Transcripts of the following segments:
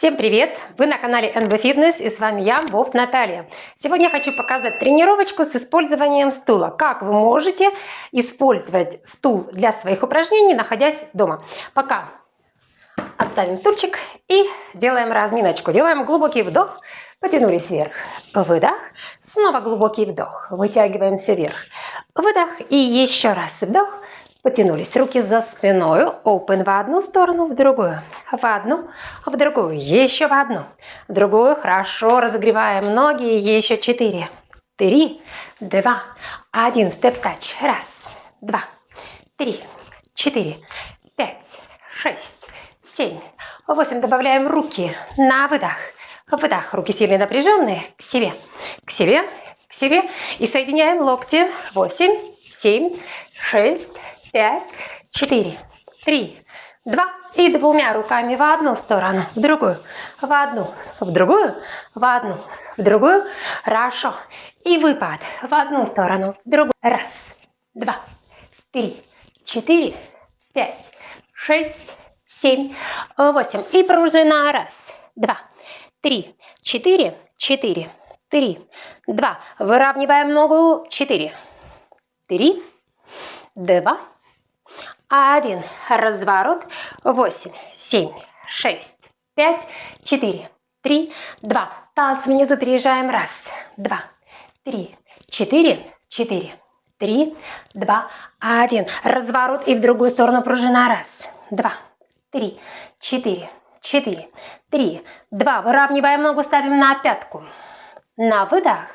Всем привет! Вы на канале NB Fitness и с вами я, Вовт Наталья. Сегодня я хочу показать тренировочку с использованием стула. Как вы можете использовать стул для своих упражнений, находясь дома. Пока отставим стульчик и делаем разминочку. Делаем глубокий вдох, потянулись вверх. Выдох, снова глубокий вдох, вытягиваемся вверх. Выдох и еще раз вдох, Потянулись руки за спиной. Open в одну сторону, в другую. В одну, в другую. Еще в одну. В другую. Хорошо. Разогреваем ноги. Еще четыре. Три, два, один. Степ-кач. Раз, два, три, четыре, пять, шесть, семь, восемь. Добавляем руки на выдох. Выдох. Руки сильно напряженные. К себе. К себе. К себе. И соединяем локти. Восемь, семь, шесть, пять, четыре, три, два. И двумя руками в одну сторону, в другую, в одну, в другую, в одну, в другую. Хорошо. И выпад в одну сторону, в другую. Раз, два, три, четыре, пять, шесть, семь, восемь. И пружина. Раз, два, три, четыре, четыре, три, два. Выравниваем ногу. Четыре, три, два, один. Разворот. Восемь, семь, шесть, пять, четыре, три, два. Таз внизу переезжаем. Раз, два, три, четыре, четыре, три, два, один. Разворот и в другую сторону пружина. Раз, два, три, четыре, четыре, три, два. Выравниваем ногу, ставим на пятку. На выдох.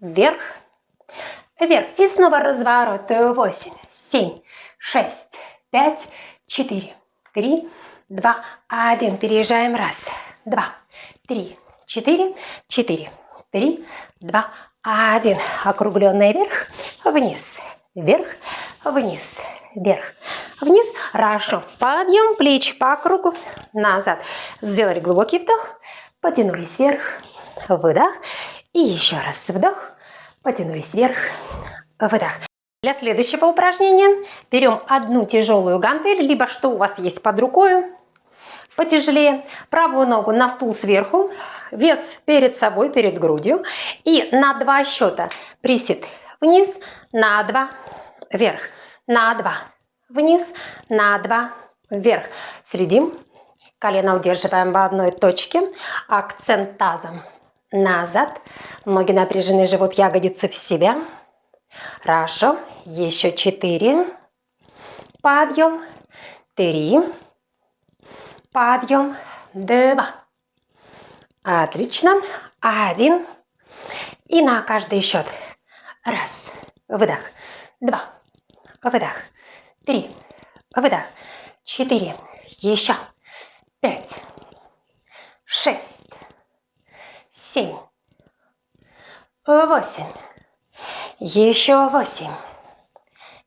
Вверх. Вверх. И снова разворот. Восемь, семь, шесть, пять, четыре, три, два, один. Переезжаем. Раз, два, три, четыре, четыре, три, два, один. Округленный вверх, вниз, вверх, вниз, вверх, вниз. Хорошо. Подъем плеч по кругу, назад. Сделали глубокий вдох, потянулись вверх, выдох. И еще раз вдох, потянулись вверх, выдох. Для следующего упражнения берем одну тяжелую гантель, либо что у вас есть под рукой, потяжелее. Правую ногу на стул сверху, вес перед собой, перед грудью. И на два счета присед вниз, на два, вверх, на два, вниз, на два, вверх. Следим. Колено удерживаем в одной точке. Акцент тазом назад. Ноги напряжены, живот, ягодицы в себя. Хорошо. Еще четыре. Подъем. Три. Подъем. Два. Отлично. Один. И на каждый счет. Раз. Выдох. Два. Выдох. Три. Выдох. Четыре. Еще. Пять. Шесть. Семь. Восемь. Еще восемь,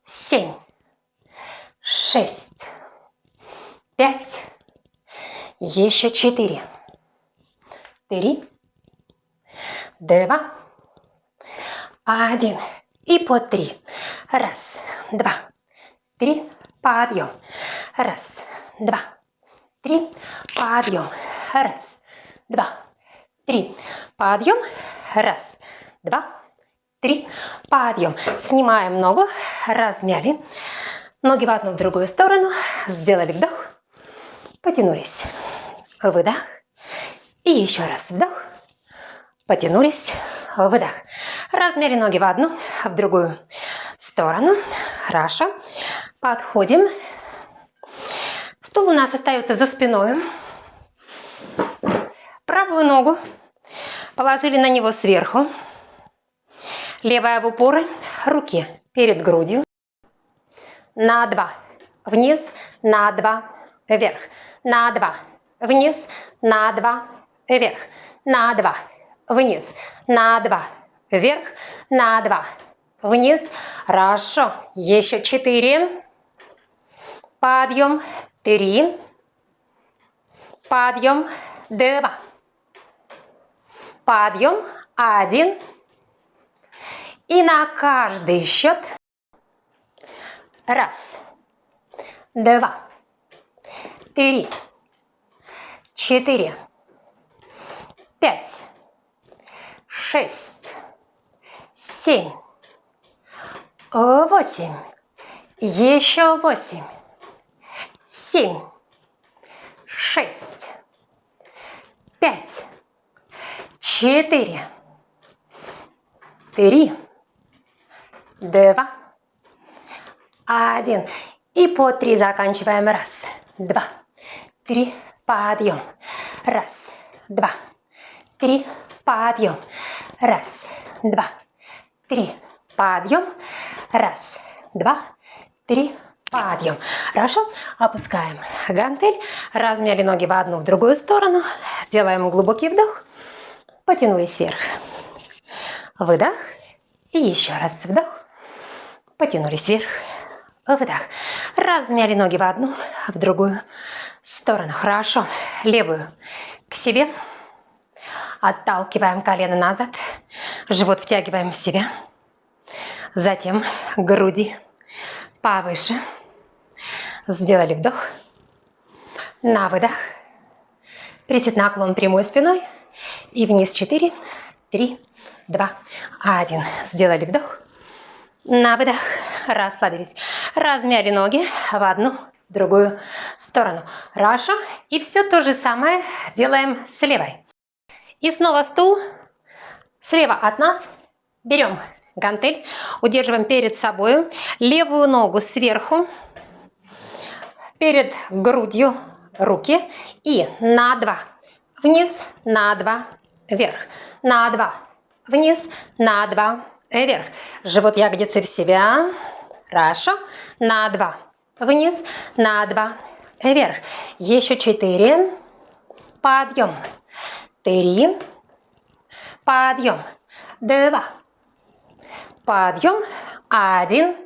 семь, шесть, пять, еще четыре, три, два, один. И по три. Раз, два, три, подъем. Раз, два, три, подъем. Раз, два, три, подъем. Раз, два, три, подъем. Снимаем ногу, размяли. Ноги в одну, в другую сторону. Сделали вдох, потянулись. Выдох. И еще раз вдох, потянулись. Выдох. Размяли ноги в одну, в другую сторону. Хорошо. Подходим. Стул у нас остается за спиной. Правую ногу положили на него сверху. Левая в упоры, руки перед грудью. На два. Вниз, на два, вверх. На два. Вниз, на два, вверх. На два. Вниз, на два, вверх. На два. Вниз. Хорошо. Еще четыре. Подъем. Три. Подъем. Два. Подъем. Один. И на каждый счет. Раз, два, три, четыре, пять, шесть, семь, восемь, еще восемь, семь, шесть, пять, четыре, три, два, один. И по три заканчиваем. Раз, два, три, подъем. Раз, два, три, подъем. Раз, два, три, подъем. Раз, два, три, подъем. Хорошо? Опускаем гантель. Размяли ноги в одну, в другую сторону. Делаем глубокий вдох. Потянулись вверх. Выдох. И еще раз вдох. Потянулись вверх. Выдох. Размяли ноги в одну, в другую сторону. Хорошо. Левую к себе. Отталкиваем колено назад. Живот втягиваем в себя. Затем груди повыше. Сделали вдох. На выдох. Присед наклон прямой спиной. И вниз 4, 3, 2, 1. Сделали вдох. На выдох. Расслабились. Размяли ноги в одну, другую сторону. Хорошо. И все то же самое делаем с левой. И снова стул. Слева от нас берем гантель, удерживаем перед собой, левую ногу сверху, перед грудью руки и на два, вниз, на два, вверх, на два, вниз, на два, вверх. Живот ягодицы в себя, хорошо, на два, вниз, на два, вверх. Еще четыре, подъем, три, подъем, два, подъем, один.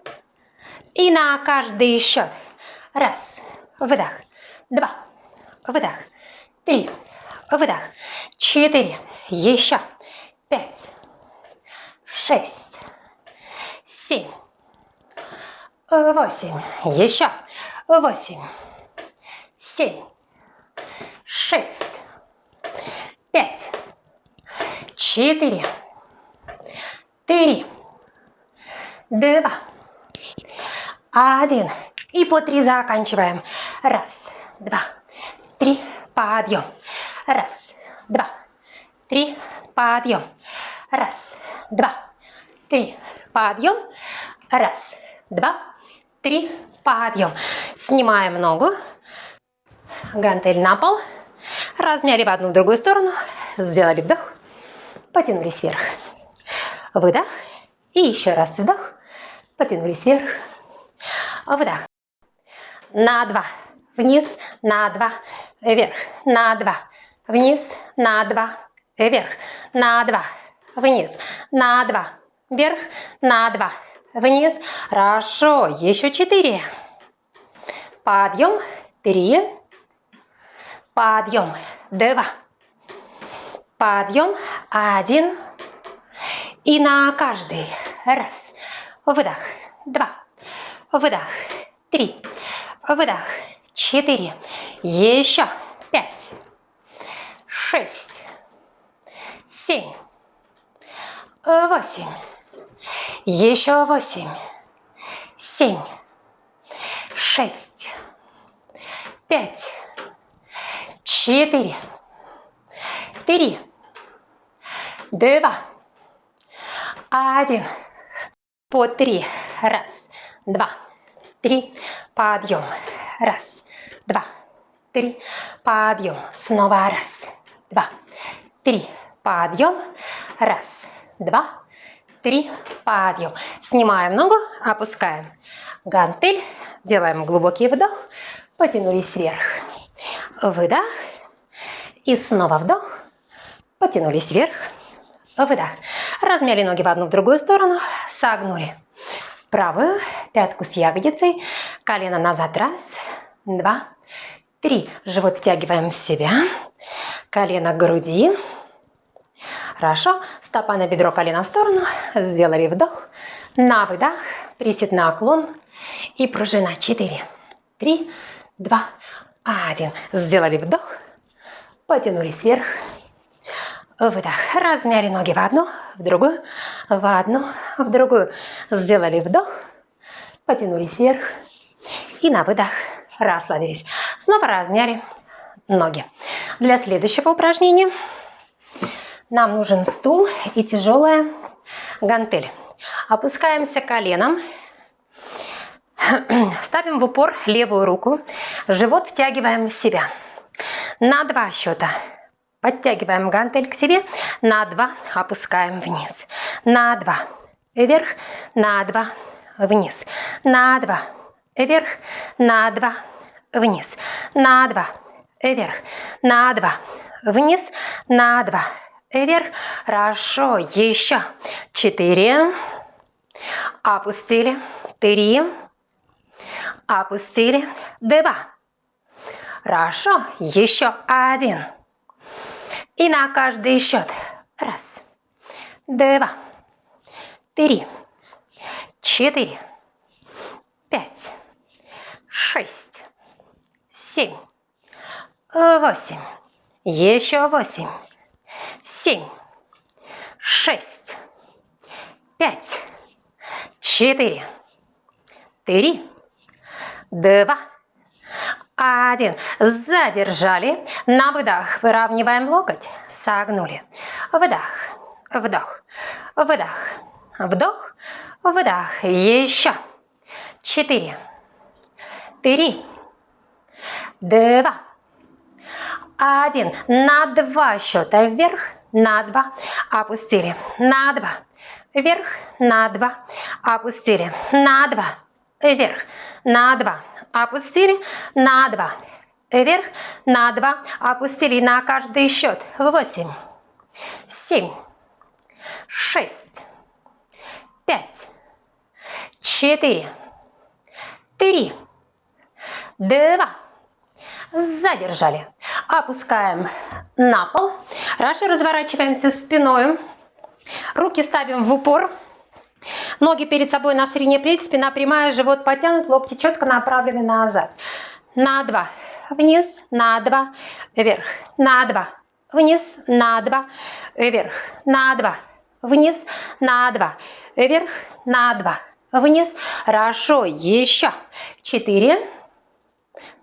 И на каждый счет. Раз, выдох, два, выдох, три, выдох, четыре, еще, пять, шесть, семь, восемь, еще, восемь, семь, шесть, пять, четыре, три, два, один. И по три заканчиваем. Раз, два, три, подъем. Раз, два, три, подъем. Раз, два, три, подъем. Раз, два, три, подъем. Снимаем ногу. Гантель на пол. Размяли в одну в другую сторону. Сделали вдох. Потянулись вверх. Выдох. И еще раз вдох. Потянулись вверх. Вдох. На два. Вниз, на два. Вверх. На два. Вниз, на два. Вверх. На два. Вниз. На два. Вверх. На два. Вниз. Хорошо. Еще четыре. Подъем. Три. Подъем. Два. Подъем. Один. И на каждый. Раз. Выдох. Два. Выдох. Три. Выдох. Четыре. Еще. Пять. Шесть. Семь. Восемь. Еще восемь. Семь. Шесть. Пять. Четыре. Три. Два. Один. По три. Раз, два, три. Подъем. Раз, два, три. Подъем. Снова раз, два, три. Подъем. Раз, два, три. Подъем. Снимаем ногу, опускаем гантель. Делаем глубокий вдох. Потянулись вверх. Выдох. И снова вдох. Потянулись вверх. Выдох. Размяли ноги в одну, в другую сторону. Согнули правую пятку с ягодицей. Колено назад. Раз, два, три. Живот втягиваем в себя. Колено к груди. Хорошо. Стопа на бедро, колено в сторону. Сделали вдох. На выдох. Присед наклон. И пружина. Четыре, три, два, один. Сделали вдох. потянулись вверх, выдох. Размяли ноги в одну, в другую, в одну, в другую. Сделали вдох, потянулись вверх и на выдох расслабились. Снова размяли ноги. Для следующего упражнения нам нужен стул и тяжелая гантель. Опускаемся коленом, ставим в упор левую руку, живот втягиваем в себя. На два счета. Подтягиваем гантель к себе, на два опускаем вниз, на два вверх, на два вниз, на два вверх, на два вниз, на два вверх, на два вниз, на два вверх. Хорошо, еще. Четыре. Опустили. Три. Опустили. Два. Хорошо, еще один. И на каждый счет. Раз, два, три, четыре, пять, шесть, семь, восемь. Еще восемь семь, шесть, пять, четыре, три, два, один. Задержали. На выдох выравниваем локоть. Согнули. Выдох, вдох, выдох, вдох, выдох. Еще. Четыре, три, два, один. На два счета вверх, на два, опустили, на два, вверх, на два, опустили, на два, вверх, на два, опустили, на два, вверх, на два, опустили на каждый счет. Восемь, семь, шесть, пять, четыре, три, два, задержали. Опускаем на пол. Раньше разворачиваемся спиной. Руки ставим в упор. Ноги перед собой на ширине плеч, спина прямая, живот потянут, локти четко направлены назад. На два, вниз, на два, вверх, на два, вниз, на два, вверх, на два, вниз, на два, вверх, на два, вниз. Хорошо, еще. Четыре.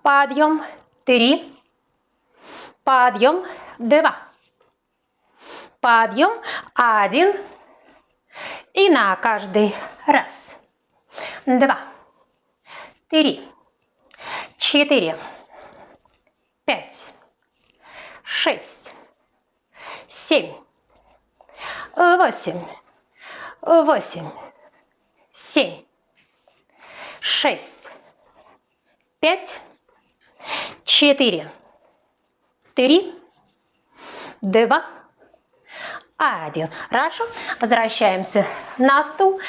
Подъем. Три подъем, два, подъем, один, и на каждый раз, два, три, четыре, пять, шесть, семь, восемь, восемь, семь, шесть, пять, четыре, три, два, один. Хорошо. Возвращаемся на стул.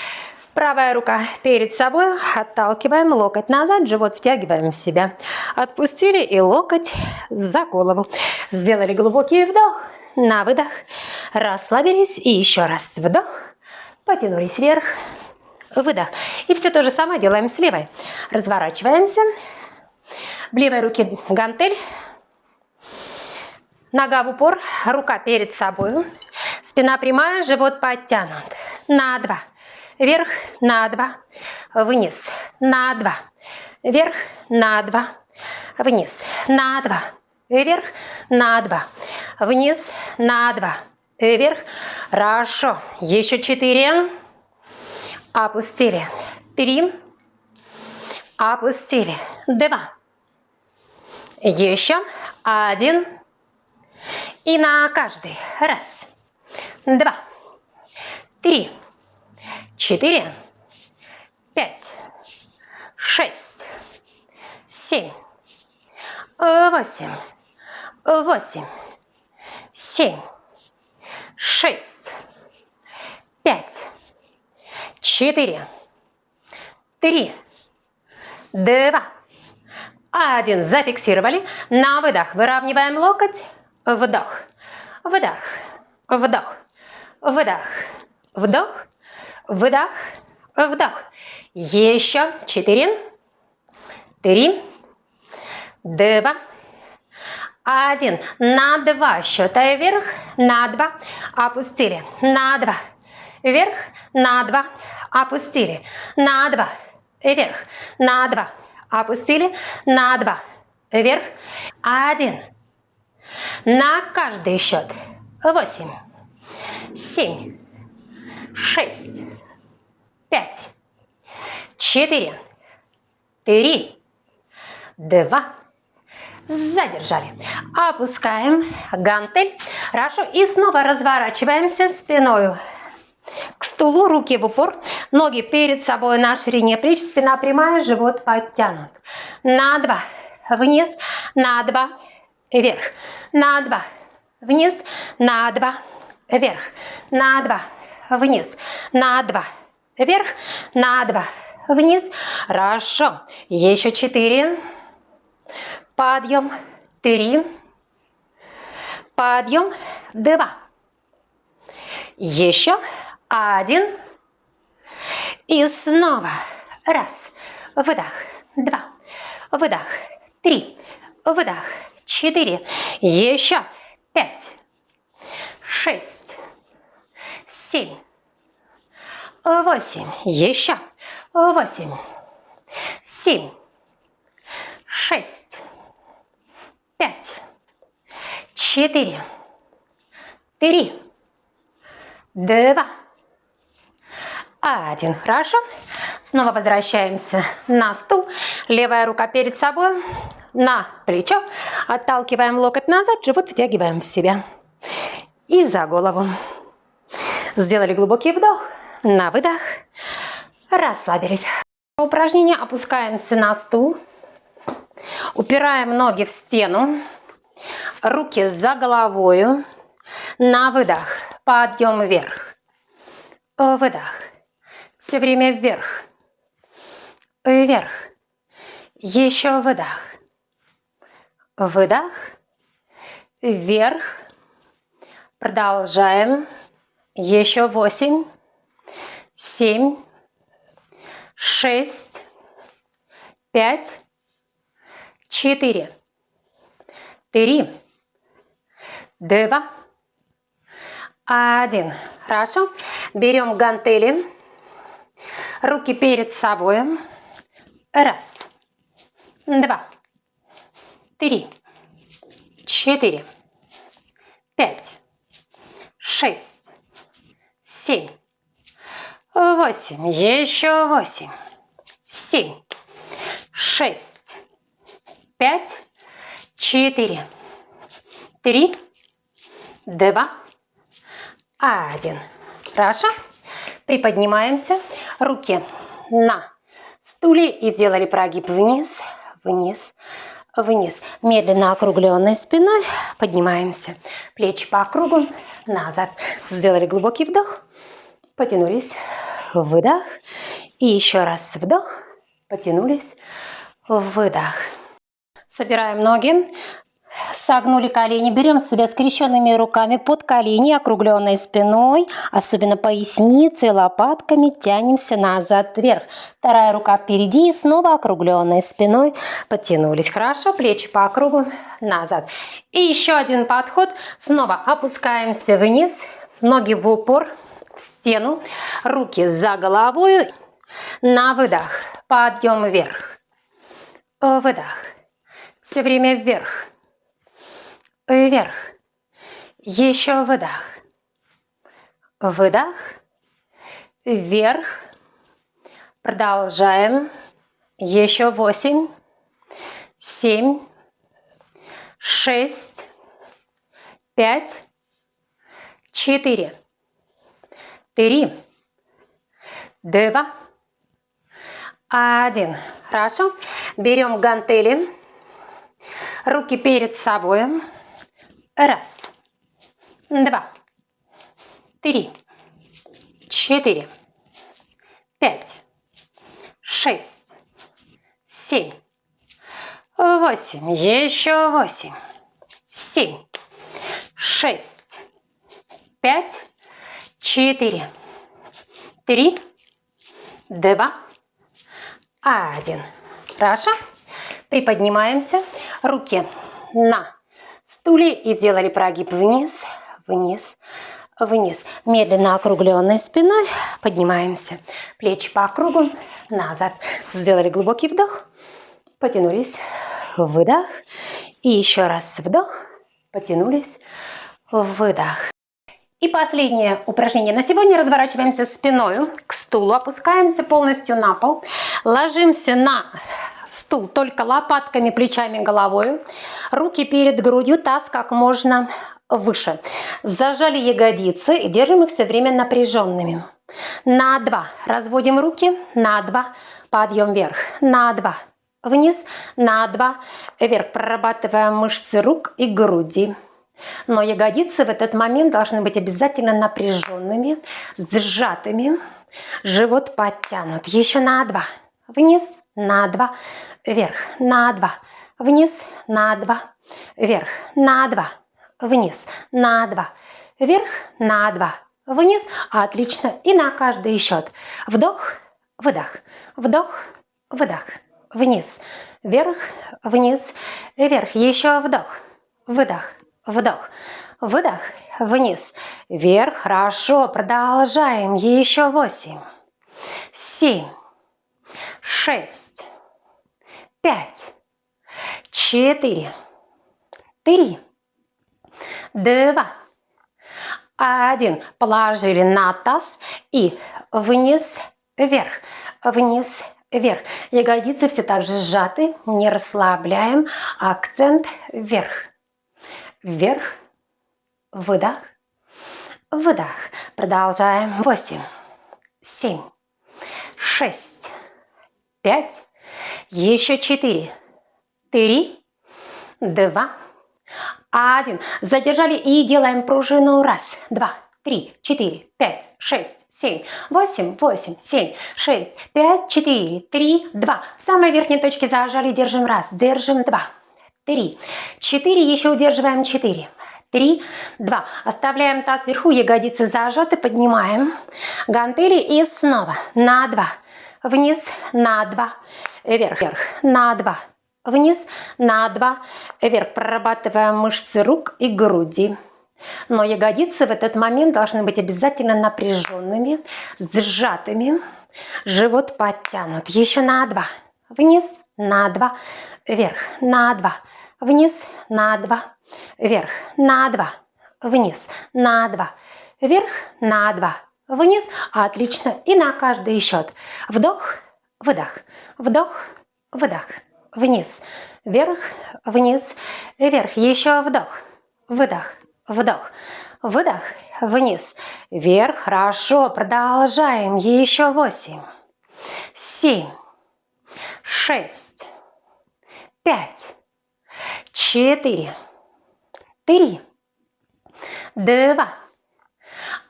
Правая рука перед собой, отталкиваем локоть назад, живот втягиваем в себя. Отпустили и локоть за голову. Сделали глубокий вдох, на выдох, расслабились и еще раз вдох, потянулись вверх, выдох. И все то же самое делаем с левой. Разворачиваемся. В левой руке гантель, Нога в упор, рука перед собой. Спина прямая, живот подтянут. На два. Вверх, на два. Вниз. На два. Вверх, на два. Вниз. На два. Вверх, на два. Вниз, на два. Вверх. Хорошо. Еще четыре. Опустили. Три. Опустили. Два. Еще. Один. И на каждый. Раз, два, три, четыре, пять, шесть, семь, восемь, восемь, семь, шесть, пять, четыре, три, два, один. Зафиксировали. На выдох. Выравниваем локоть вдох, вдох, вдох, вдох, вдох, вдох, вдох. Еще четыре, три, два, Один. На два счета вверх. На два. Опустили. На два. Вверх. На два. Опустили. На два. Вверх. На два. Опустили. На два. Вверх. Один. На каждый счет. Восемь. Семь. Шесть. Пять. Четыре. Три. Два задержали. Опускаем гантель. Хорошо. И снова разворачиваемся спиной к стулу, руки в упор, ноги перед собой на ширине плеч, спина прямая, живот подтянут. На два, вниз, на два, вверх, на два, вниз, на два, вверх, на два, вниз, на два, вверх, на два, вниз. Хорошо. Еще четыре. Подъем. Три. Подъем. Два. Еще один. И снова. Раз. Выдох. Два. Выдох. Три. Выдох. Четыре. Еще. Пять. Шесть. Семь. Восемь. Еще. Восемь. Семь. Шесть пять, четыре, три, два, один. Хорошо. Снова возвращаемся на стул. Левая рука перед собой, на плечо. Отталкиваем локоть назад, живот втягиваем в себя. И за голову. Сделали глубокий вдох, на выдох. Расслабились. Упражнение опускаемся на стул. Упираем ноги в стену, руки за головою. На выдох, подъем вверх. Выдох. Все время вверх. Вверх. Еще выдох. Выдох. Вверх. Продолжаем. Еще восемь, семь, шесть, пять, четыре, три, два, один. Хорошо. Берем гантели, руки перед собой. Раз, два, три, четыре, пять, шесть, семь, восемь. Еще восемь, семь, шесть. Пять, четыре, три, два, один. Хорошо? Приподнимаемся. Руки на стуле и сделали прогиб вниз, вниз, вниз. Медленно округленной спиной поднимаемся. Плечи по кругу, назад. Сделали глубокий вдох, потянулись, выдох. И еще раз вдох, потянулись, выдох. Собираем ноги. Согнули колени, берем себя скрещенными руками под колени, округленной спиной, особенно поясницей, лопатками, тянемся назад вверх. Вторая рука впереди и снова округленной спиной подтянулись. Хорошо, плечи по кругу, назад. И еще один подход. Снова опускаемся вниз, ноги в упор, в стену, руки за головой. На выдох, подъем вверх, выдох. Все время вверх. Вверх. Еще выдох. Выдох. Вверх. Продолжаем. Еще восемь, семь, шесть, пять, четыре, три, два, один. Хорошо. Берем гантели Руки перед собой. Раз, два, три, четыре, пять, шесть, семь, восемь. Еще восемь, семь, шесть, пять, четыре, три, два, один. Хорошо? Приподнимаемся. Руки на стуле и сделали прогиб вниз, вниз, вниз. Медленно округленной спиной поднимаемся. Плечи по кругу, назад. Сделали глубокий вдох, потянулись, выдох. И еще раз вдох, потянулись, выдох. И последнее упражнение на сегодня. Разворачиваемся спиной к стулу, опускаемся полностью на пол, ложимся на стул только лопатками, плечами, головой. Руки перед грудью, таз как можно выше. Зажали ягодицы и держим их все время напряженными. На два. Разводим руки. На два. Подъем вверх. На два. Вниз. На два. Вверх. Прорабатываем мышцы рук и груди. Но ягодицы в этот момент должны быть обязательно напряженными, сжатыми. Живот подтянут. Еще на два. Вниз, на два, вверх, на два, вниз, на два, вверх, на два, вниз, на два, вверх, на два, вниз. Отлично. И на каждый счет. Вдох, выдох, вдох, выдох, вниз, вверх, вниз, вверх. Еще вдох, выдох, Вдох, выдох, вниз, вверх. Хорошо, продолжаем. Еще восемь, семь, шесть, пять, четыре, три, два, один. Положили на таз и вниз, вверх, вниз, вверх. Ягодицы все так же сжаты, не расслабляем. Акцент вверх вверх, выдох, выдох. Продолжаем. Восемь, семь, шесть, пять, еще четыре, три, два, один. Задержали и делаем пружину. Раз, два, три, четыре, пять, шесть, семь, восемь, восемь, семь, шесть, пять, четыре, три, два. В самой верхней точке зажали, держим. Раз, держим. Два, три, четыре, еще удерживаем четыре, три, два. Оставляем таз вверху, ягодицы зажаты, поднимаем гантели и снова на два, вниз, на два, вверх, вверх, на два, вниз, на два, вверх. Прорабатываем мышцы рук и груди. Но ягодицы в этот момент должны быть обязательно напряженными, сжатыми. Живот подтянут. Еще на два. Вниз, на два, вверх, на два, вниз, на два, вверх, на два, вниз, на два, вверх, на два, вниз. Отлично. И на каждый счет. Вдох, выдох, вдох, выдох, вниз, вверх, вниз, вверх. Еще вдох, выдох, вдох, выдох, вниз, вверх. Хорошо. Продолжаем. Еще восемь, семь, шесть, пять, четыре, три, два,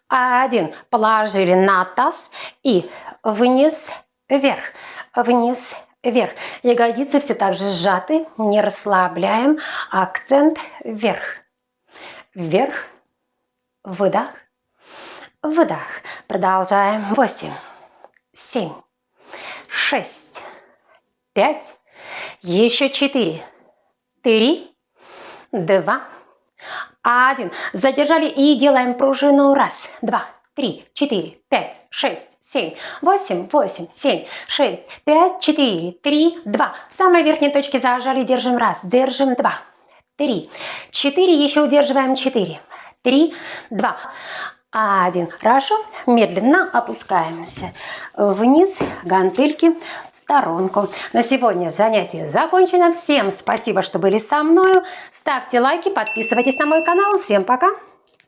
один. Положили на таз и вниз, вверх, вниз, вверх. Ягодицы все так же сжаты, не расслабляем. Акцент вверх, вверх, выдох, выдох. Продолжаем. Восемь, семь, шесть, пять, еще четыре, три, два, один. Задержали и делаем пружину. Раз, два, три, четыре, пять, шесть, семь, восемь, восемь, семь, шесть, пять, четыре, три, два. В самой верхней точке зажали, держим раз, держим два, три, четыре, еще удерживаем четыре, три, два, один. Хорошо, медленно опускаемся вниз, гантельки сторонку. На сегодня занятие закончено. Всем спасибо, что были со мной. Ставьте лайки, подписывайтесь на мой канал. Всем пока!